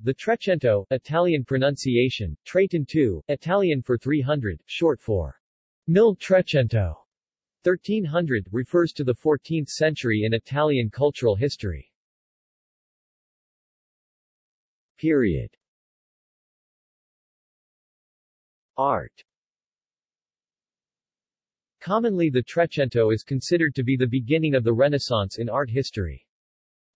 The Trecento, Italian pronunciation, 2, Italian for 300, short for mille Trecento, 1300, refers to the 14th century in Italian cultural history. Period Art Commonly the Trecento is considered to be the beginning of the Renaissance in art history.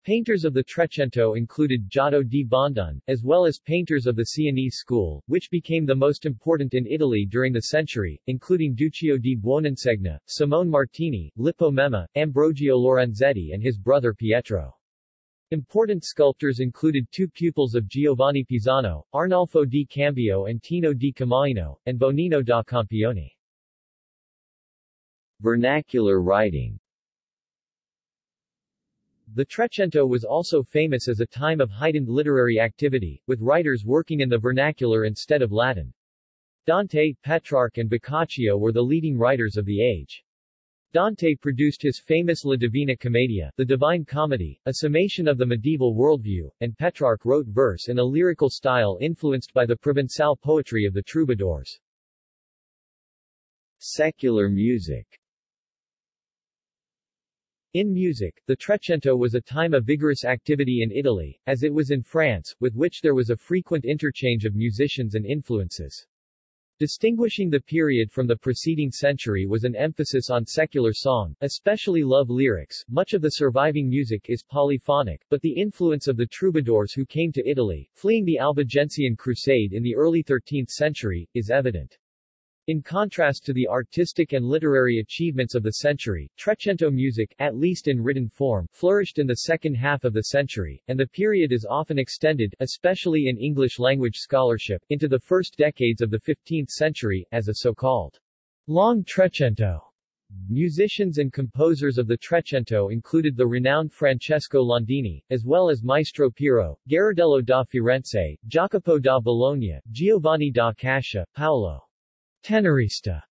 Painters of the Trecento included Giotto di Bondone, as well as painters of the Sienese school, which became the most important in Italy during the century, including Duccio di Buoninsegna, Simone Martini, Lippo Memmi, Ambrogio Lorenzetti and his brother Pietro. Important sculptors included two pupils of Giovanni Pisano, Arnolfo di Cambio and Tino di Camaino, and Bonino da Campione. Vernacular writing The Trecento was also famous as a time of heightened literary activity, with writers working in the vernacular instead of Latin. Dante, Petrarch and Boccaccio were the leading writers of the age. Dante produced his famous La Divina Commedia, the Divine Comedy, a summation of the medieval worldview, and Petrarch wrote verse in a lyrical style influenced by the Provençal poetry of the troubadours. Secular music In music, the Trecento was a time of vigorous activity in Italy, as it was in France, with which there was a frequent interchange of musicians and influences. Distinguishing the period from the preceding century was an emphasis on secular song, especially love lyrics. Much of the surviving music is polyphonic, but the influence of the troubadours who came to Italy, fleeing the Albigensian crusade in the early 13th century, is evident. In contrast to the artistic and literary achievements of the century, Trecento music, at least in written form, flourished in the second half of the century, and the period is often extended, especially in English-language scholarship, into the first decades of the 15th century, as a so-called long Trecento. Musicians and composers of the Trecento included the renowned Francesco Landini, as well as Maestro Piero, Gherardello da Firenze, Jacopo da Bologna, Giovanni da Cascia, Paolo Tenorista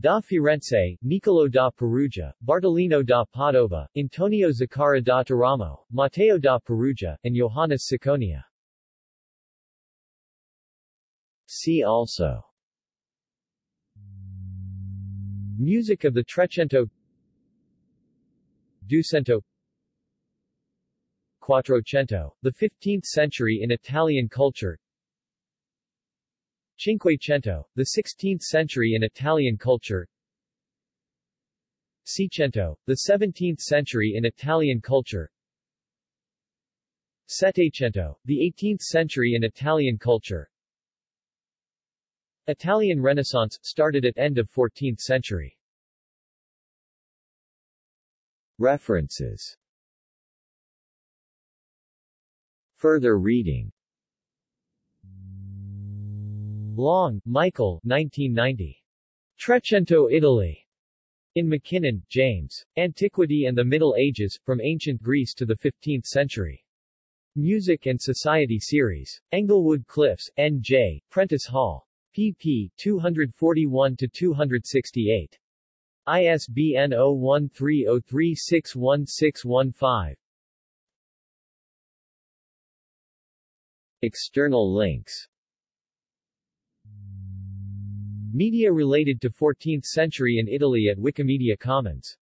da Firenze, Niccolo da Perugia, Bartolino da Padova, Antonio Zaccara da Teramo, Matteo da Perugia, and Johannes Ciconia. See also. Music of the Trecento. Duecento Quattrocento, the 15th century in Italian culture Cinquecento, the 16th century in Italian culture. Seicento, the 17th century in Italian culture. Settecento, the 18th century in Italian culture. Italian Renaissance, started at end of 14th century. References. Further reading Long, Michael 1990. Trecento Italy. In McKinnon, James. Antiquity and the Middle Ages, From Ancient Greece to the Fifteenth Century. Music and Society Series. Englewood Cliffs, N.J., Prentice Hall. pp. 241-268. ISBN 0130361615. External links Media related to 14th century in Italy at Wikimedia Commons